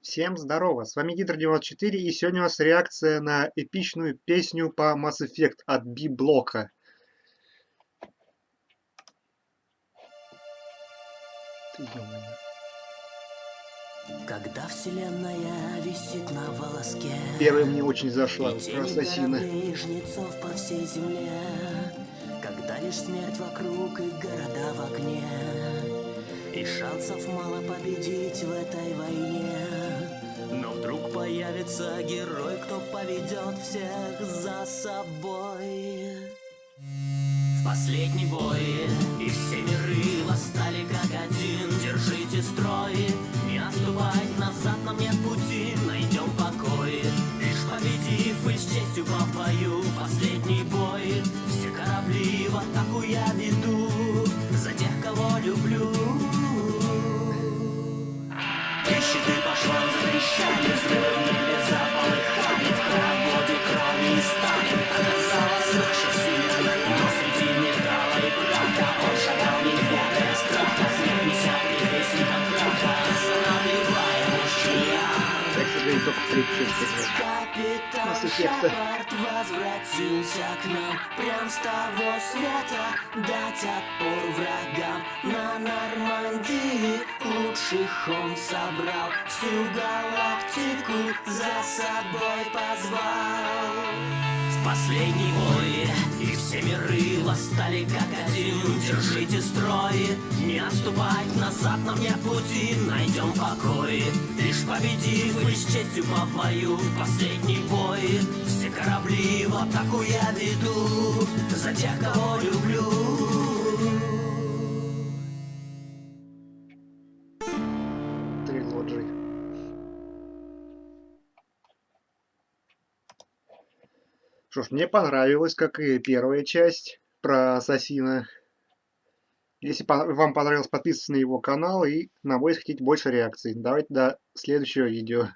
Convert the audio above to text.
Всем здорово, с вами Гидр94 и сегодня у нас реакция на эпичную песню по Mass Effect от B-блока. Когда вселенная висит на волоске Первая мне очень зашла, про ассасина. по всей земле Когда лишь смерть вокруг и города в огне И шансов мало победить в этой войне появится герой, кто поведет всех за собой. В последний бой и все миры восстали как один. Держите строй, не отступать назад нам нет пути. Найдем покой, лишь победив и с честью по бою Последний бой, все корабли в атаку я веду. За тех, кого люблю. И щиты по швам затрещали, взрывы Я, к сожалению, только в третьей части играл. Капитан Масс Эффекта. Шепард возвратился к нам Прям с того света Дать отпор врагам На Нормандии Лучших он собрал Всю галактику За собой позвал В последней бой. И все миры восстали как один. Держите строй Не отступать назад нам нет пути. Найдем покой Лишь победив и с честью по В последний бой Все корабли в атаку я веду. За тех, кого люблю. Трилоджи. Что ж, мне понравилось, как и первая часть про Ассасина. Если вам понравилось, подписывайтесь на его канал и на мой, если хотите больше реакций. Давайте до следующего видео.